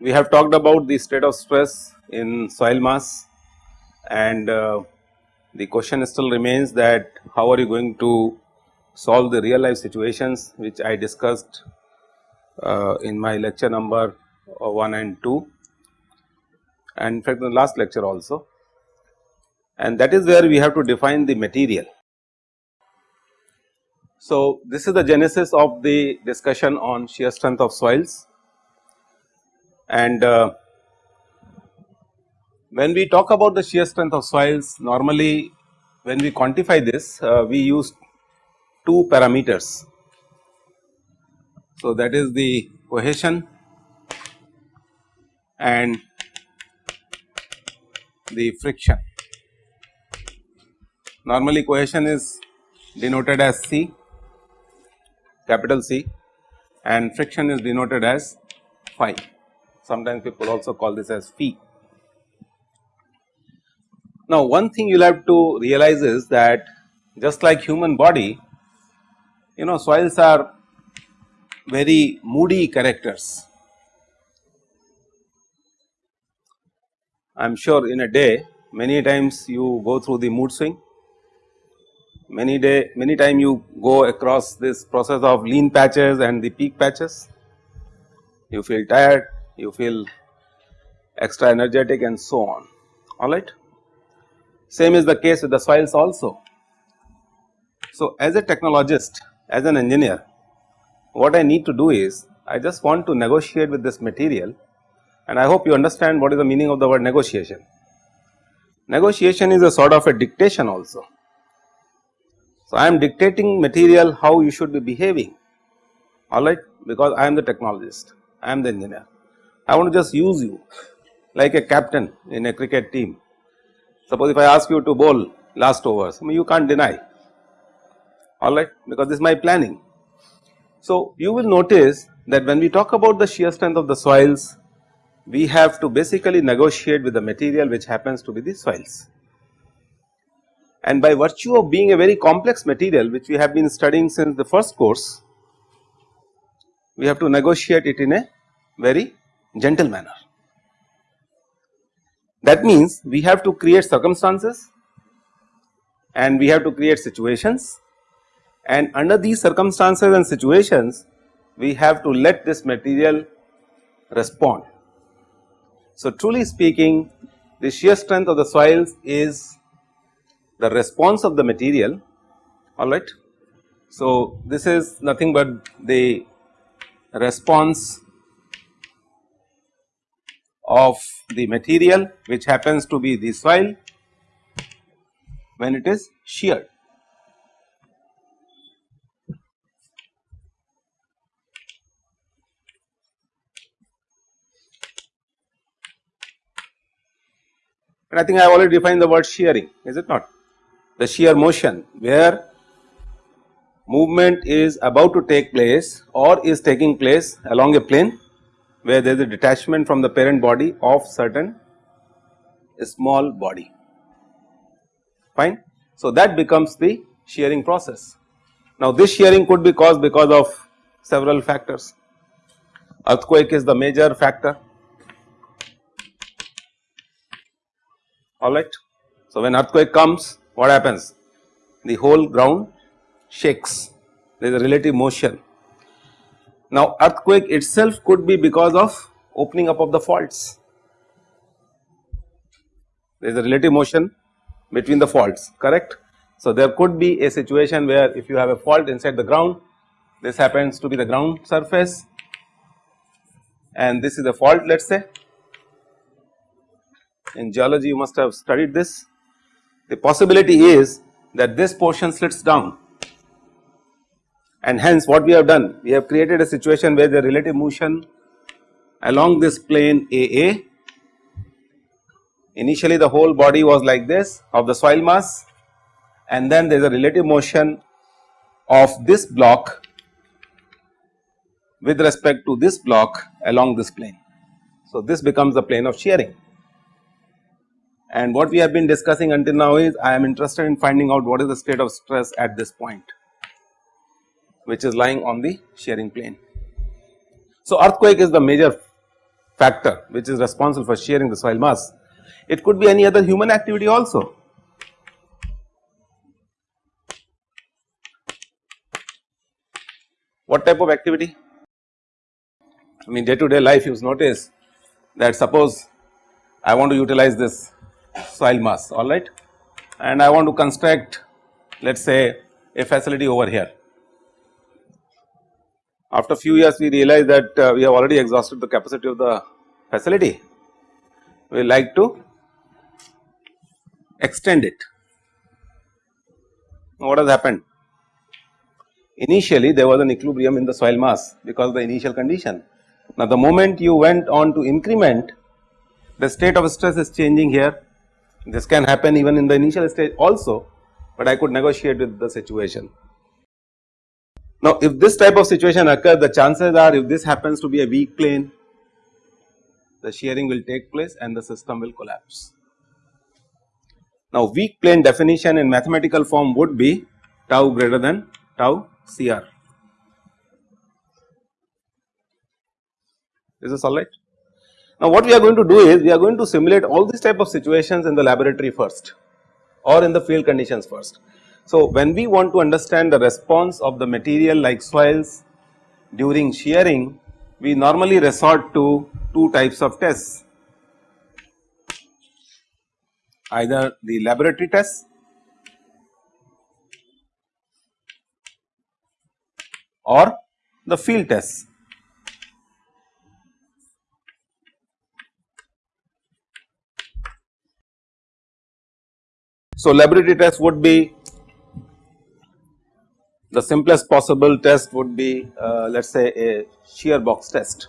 We have talked about the state of stress in soil mass and uh, the question still remains that how are you going to solve the real life situations which I discussed uh, in my lecture number uh, 1 and 2 and in fact the last lecture also and that is where we have to define the material. So, this is the genesis of the discussion on shear strength of soils and uh, when we talk about the shear strength of soils normally when we quantify this uh, we use two parameters. So, that is the cohesion and the friction. Normally cohesion is denoted as C capital C and friction is denoted as phi sometimes people also call this as phi. Now one thing you will have to realize is that just like human body you know soils are very moody characters. I am sure in a day many times you go through the mood swing, many day many time you go across this process of lean patches and the peak patches, you feel tired, you feel extra energetic and so on alright. Same is the case with the soils also. So, as a technologist as an engineer what I need to do is I just want to negotiate with this material and I hope you understand what is the meaning of the word negotiation. Negotiation is a sort of a dictation also. So, I am dictating material how you should be behaving alright because I am the technologist, I am the engineer. I want to just use you like a captain in a cricket team. Suppose if I ask you to bowl last overs, I mean you can't deny alright because this is my planning. So, you will notice that when we talk about the shear strength of the soils, we have to basically negotiate with the material which happens to be the soils. And by virtue of being a very complex material which we have been studying since the first course, we have to negotiate it in a very gentle manner. That means we have to create circumstances and we have to create situations and under these circumstances and situations we have to let this material respond. So, truly speaking the shear strength of the soils is the response of the material alright. So, this is nothing but the response of the material which happens to be the soil when it is sheared. And I think I have already defined the word shearing is it not the shear motion where movement is about to take place or is taking place along a plane where there is a detachment from the parent body of certain small body fine. So, that becomes the shearing process. Now, this shearing could be caused because of several factors earthquake is the major factor alright. So, when earthquake comes what happens the whole ground shakes there is a relative motion now earthquake itself could be because of opening up of the faults. There is a relative motion between the faults correct. So there could be a situation where if you have a fault inside the ground this happens to be the ground surface and this is the fault let us say. In geology you must have studied this. The possibility is that this portion slits down and hence what we have done we have created a situation where the relative motion along this plane AA initially the whole body was like this of the soil mass and then there is a relative motion of this block with respect to this block along this plane. So, this becomes the plane of shearing and what we have been discussing until now is I am interested in finding out what is the state of stress at this point which is lying on the shearing plane. So, earthquake is the major factor which is responsible for shearing the soil mass. It could be any other human activity also. What type of activity? I mean day to day life you notice that suppose I want to utilize this soil mass alright and I want to construct let us say a facility over here after few years we realize that uh, we have already exhausted the capacity of the facility, we like to extend it. Now, what has happened? Initially there was an equilibrium in the soil mass because of the initial condition. Now, the moment you went on to increment the state of stress is changing here this can happen even in the initial stage also, but I could negotiate with the situation. Now, if this type of situation occurs the chances are if this happens to be a weak plane the shearing will take place and the system will collapse. Now, weak plane definition in mathematical form would be tau greater than tau CR. Is this alright? Now, what we are going to do is we are going to simulate all these type of situations in the laboratory first or in the field conditions first. So, when we want to understand the response of the material like soils during shearing, we normally resort to two types of tests either the laboratory test or the field test. So, laboratory test would be the simplest possible test would be uh, let us say a shear box test.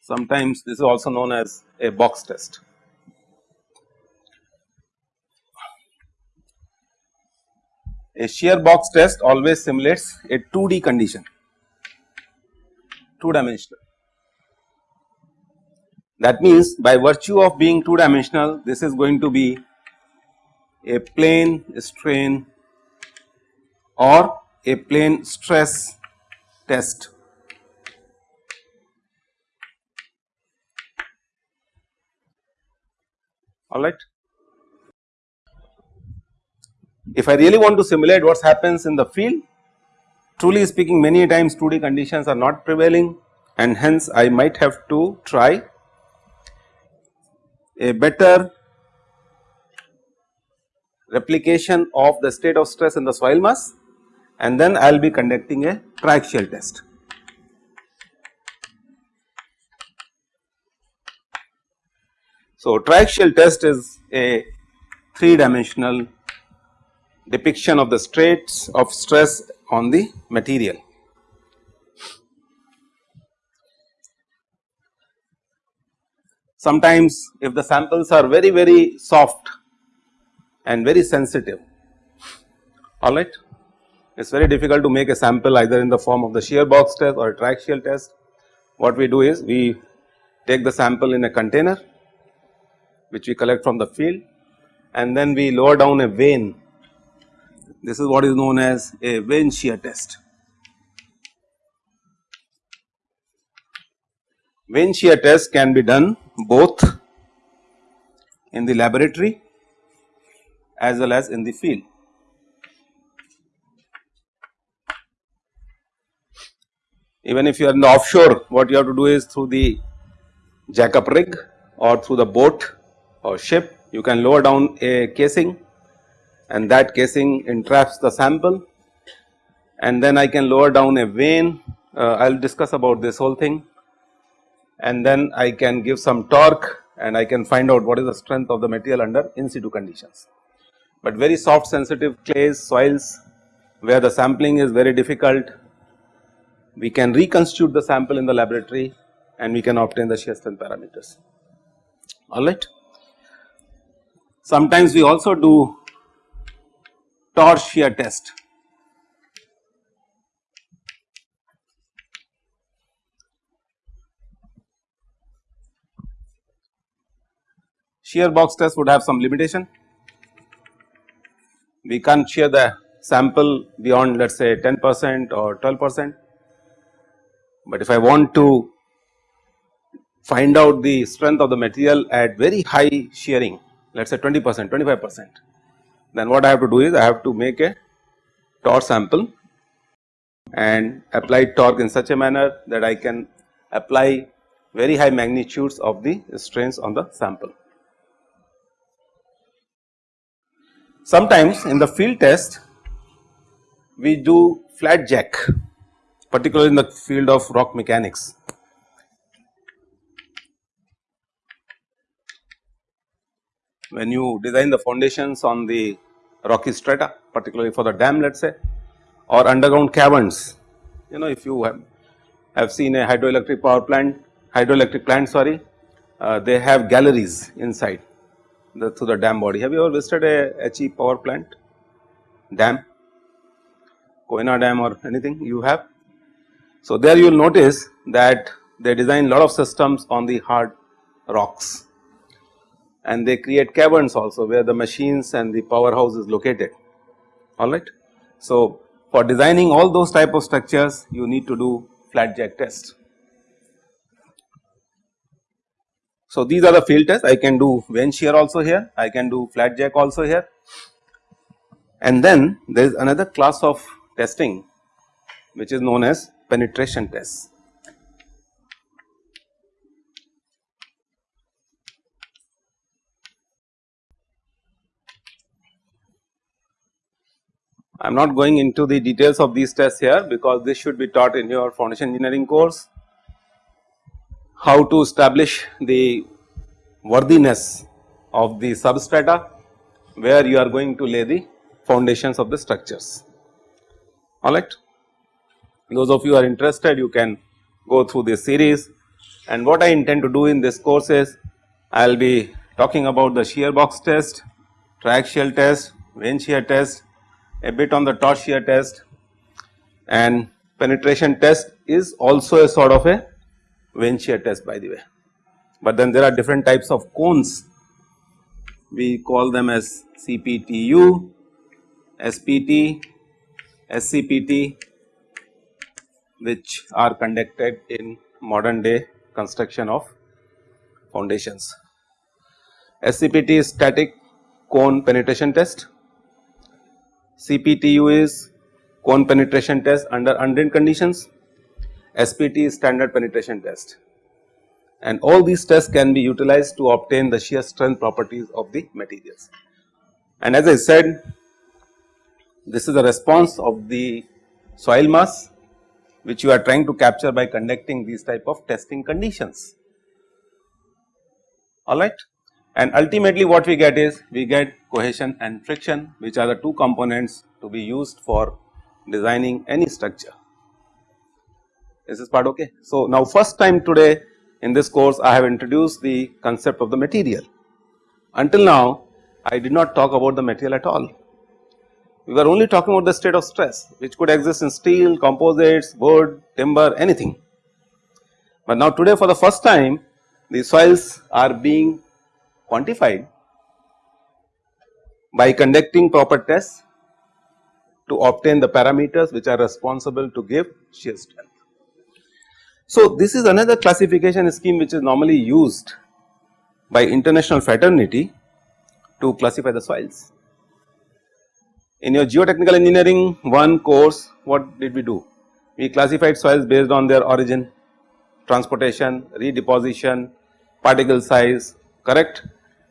Sometimes this is also known as a box test. A shear box test always simulates a 2D condition, 2 dimensional. That means by virtue of being 2 dimensional this is going to be a plane strain or a plane stress test. Alright. If I really want to simulate what happens in the field, truly speaking many times 2D conditions are not prevailing and hence I might have to try a better replication of the state of stress in the soil mass and then I will be conducting a triaxial test. So, triaxial test is a 3 dimensional depiction of the states of stress on the material. Sometimes if the samples are very very soft and very sensitive alright it is very difficult to make a sample either in the form of the shear box test or triaxial test. What we do is we take the sample in a container which we collect from the field and then we lower down a vane this is what is known as a vane shear test. Vane shear test can be done both in the laboratory as well as in the field. Even if you are in the offshore what you have to do is through the jack-up rig or through the boat or ship you can lower down a casing and that casing entraps the sample and then I can lower down a vane uh, I will discuss about this whole thing and then I can give some torque and I can find out what is the strength of the material under in situ conditions. But very soft sensitive clays, soils where the sampling is very difficult, we can reconstitute the sample in the laboratory and we can obtain the shear strength parameters, alright. Sometimes we also do torch shear test. Shear box test would have some limitation. We can't shear the sample beyond let us say 10 percent or 12 percent. But if I want to find out the strength of the material at very high shearing let us say 20 percent 25 percent then what I have to do is I have to make a torque sample and apply torque in such a manner that I can apply very high magnitudes of the strains on the sample. Sometimes in the field test we do flat jack particularly in the field of rock mechanics. When you design the foundations on the rocky strata particularly for the dam let us say or underground caverns. You know if you have, have seen a hydroelectric power plant, hydroelectric plant sorry, uh, they have galleries inside the through the dam body. Have you ever visited a HE power plant dam, Koyna dam or anything you have? So there you will notice that they design lot of systems on the hard rocks and they create caverns also where the machines and the powerhouse is located alright. So for designing all those type of structures you need to do flat jack test. So these are the field tests I can do vane shear also here, I can do flat jack also here and then there is another class of testing which is known as penetration tests. I am not going into the details of these tests here because this should be taught in your foundation engineering course. How to establish the worthiness of the substrata where you are going to lay the foundations of the structures alright. Those of you are interested you can go through this series and what I intend to do in this course is I will be talking about the shear box test, triaxial test, vane shear test a bit on the shear test and penetration test is also a sort of a vane shear test by the way. But then there are different types of cones we call them as CPTU, SPT, SCPT which are conducted in modern day construction of foundations. SCPT is static cone penetration test CPTU is cone penetration test under undrained conditions, SPT is standard penetration test. And all these tests can be utilized to obtain the shear strength properties of the materials. And as I said this is the response of the soil mass which you are trying to capture by conducting these type of testing conditions. Alright and ultimately what we get is we get cohesion and friction which are the two components to be used for designing any structure. This is this part okay? So now first time today in this course I have introduced the concept of the material. Until now I did not talk about the material at all. We were only talking about the state of stress which could exist in steel, composites, wood, timber, anything. But now today for the first time the soils are being quantified by conducting proper tests to obtain the parameters which are responsible to give shear strength. So, this is another classification scheme which is normally used by international fraternity to classify the soils. In your geotechnical engineering one course what did we do? We classified soils based on their origin, transportation, redeposition, particle size, correct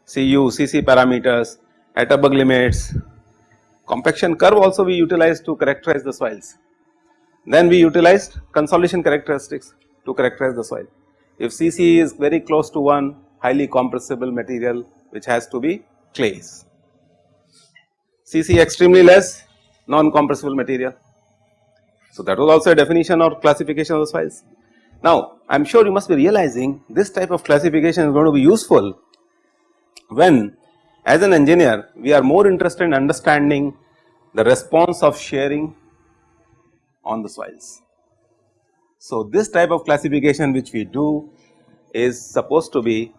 CU, CC parameters, Atterberg limits, compaction curve also we utilized to characterize the soils. Then we utilized consolidation characteristics to characterize the soil. If CC is very close to 1 highly compressible material which has to be clays. CC extremely less non compressible material. So that was also a definition or classification of the soils. Now I am sure you must be realizing this type of classification is going to be useful when as an engineer we are more interested in understanding the response of shearing on the soils. So, this type of classification which we do is supposed to be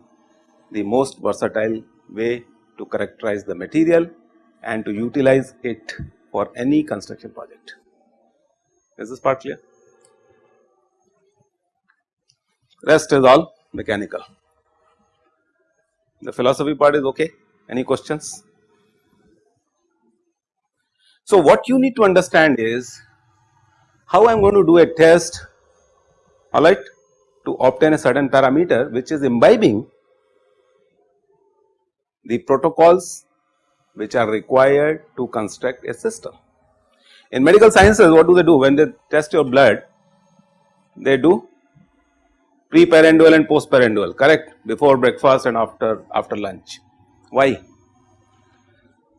the most versatile way to characterize the material and to utilize it for any construction project. Is this part clear? Rest is all mechanical. The philosophy part is okay. Any questions? So, what you need to understand is how I am going to do a test alright to obtain a certain parameter which is imbibing the protocols which are required to construct a system. In medical sciences what do they do when they test your blood they do pre-prandial and post-prandial correct before breakfast and after after lunch. Why?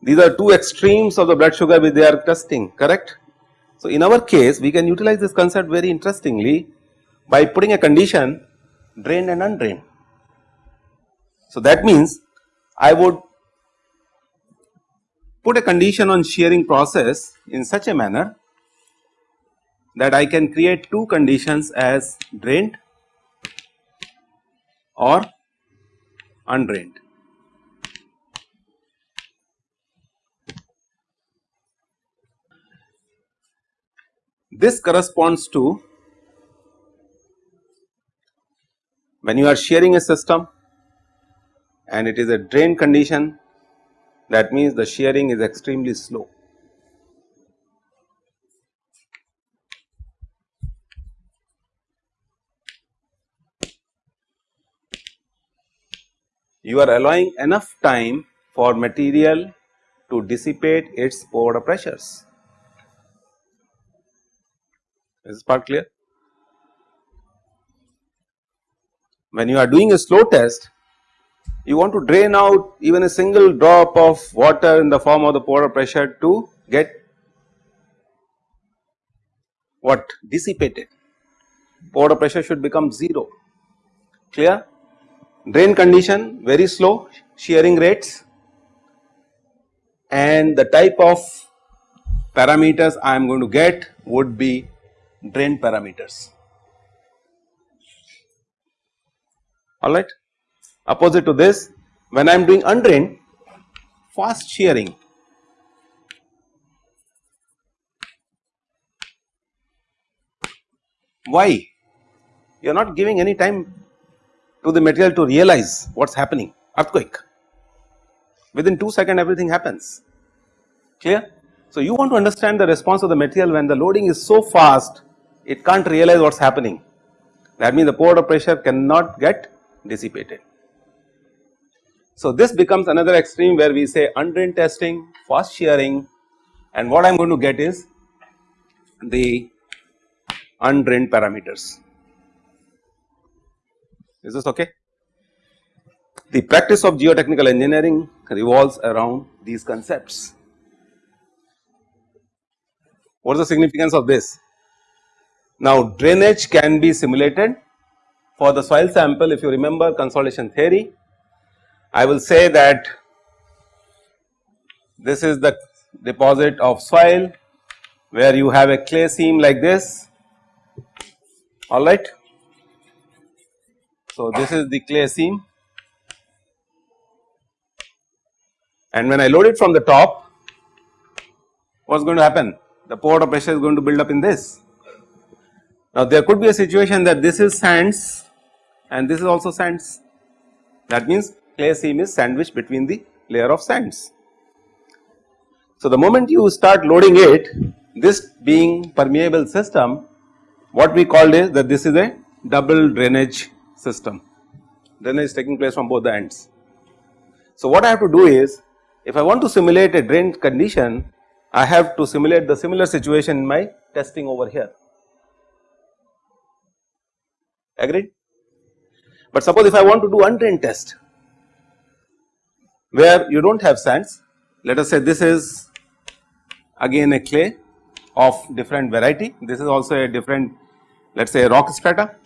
These are two extremes of the blood sugar which they are testing correct. So, in our case we can utilize this concept very interestingly by putting a condition drained and undrained. So, that means I would put a condition on shearing process in such a manner that I can create two conditions as drained or undrained. This corresponds to when you are shearing a system and it is a drain condition that means the shearing is extremely slow. You are allowing enough time for material to dissipate its pore pressures. Is this part clear? When you are doing a slow test, you want to drain out even a single drop of water in the form of the pore pressure to get what dissipated pore pressure should become 0 clear drain condition very slow shearing rates and the type of parameters I am going to get would be drain parameters. Alright. Opposite to this when I am doing undrained fast shearing. Why? You are not giving any time to the material to realize what is happening earthquake within 2 second everything happens clear. So, you want to understand the response of the material when the loading is so fast it can't realize what is happening that means the pore pressure cannot get dissipated. So, this becomes another extreme where we say undrained testing, fast shearing and what I am going to get is the undrained parameters. Is this okay? The practice of geotechnical engineering revolves around these concepts. What is the significance of this? Now drainage can be simulated for the soil sample if you remember consolidation theory I will say that this is the deposit of soil where you have a clay seam like this alright. So this is the clay seam and when I load it from the top what is going to happen the pore pressure is going to build up in this. Now there could be a situation that this is sands and this is also sands that means clay seam is sandwiched between the layer of sands. So the moment you start loading it this being permeable system what we called is that this is a double drainage system drainage is taking place from both the ends. So what I have to do is if I want to simulate a drain condition I have to simulate the similar situation in my testing over here agreed. But suppose if I want to do undrained test where you do not have sands let us say this is again a clay of different variety this is also a different let us say rock strata.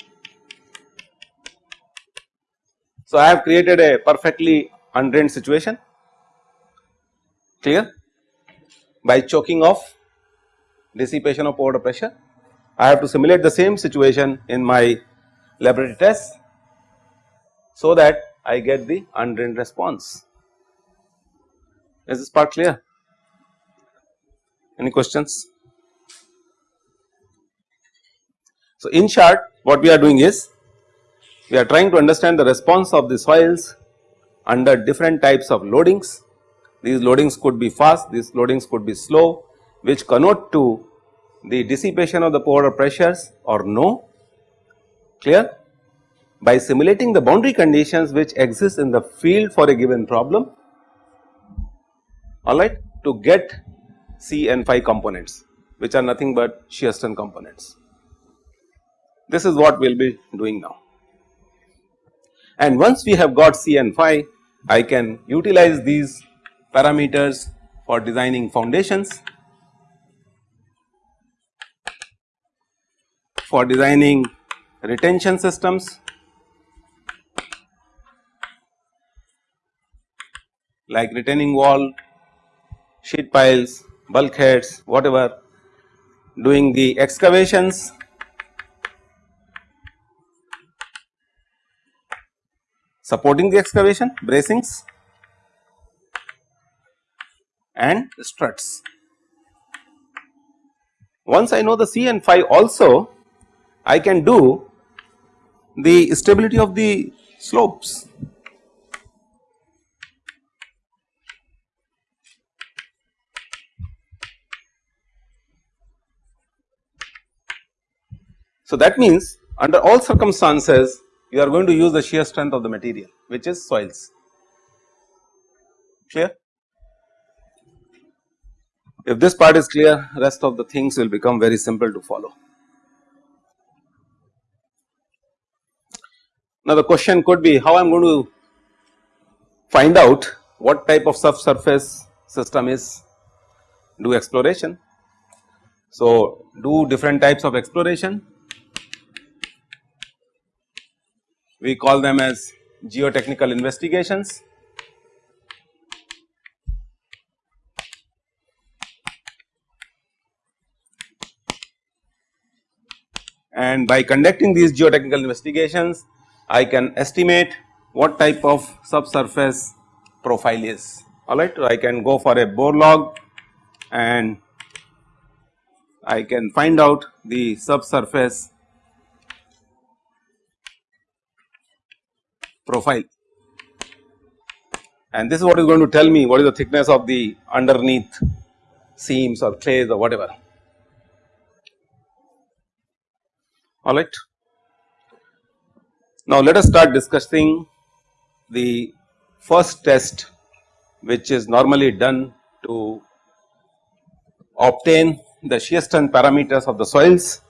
So I have created a perfectly undrained situation clear by choking off dissipation of pore pressure. I have to simulate the same situation in my laboratory test so that I get the undrained response. Is this part clear? Any questions? So, in short what we are doing is we are trying to understand the response of the soils under different types of loadings. These loadings could be fast, these loadings could be slow which connote to the dissipation of the pore pressures or no clear by simulating the boundary conditions which exist in the field for a given problem alright to get C and phi components which are nothing but shear strength components. This is what we will be doing now. And once we have got C and phi I can utilize these parameters for designing foundations. For designing retention systems. Like retaining wall, sheet piles, bulkheads, whatever, doing the excavations, supporting the excavation, bracings and struts. Once I know the C and phi also, I can do the stability of the slopes So, that means under all circumstances you are going to use the shear strength of the material which is soils clear. If this part is clear rest of the things will become very simple to follow. Now the question could be how I am going to find out what type of subsurface system is do exploration. So do different types of exploration we call them as geotechnical investigations. And by conducting these geotechnical investigations, I can estimate what type of subsurface profile is alright. I can go for a bore log and I can find out the subsurface profile. And this is what is going to tell me what is the thickness of the underneath seams or clays or whatever. Alright. Now let us start discussing the first test which is normally done to obtain the shear strength parameters of the soils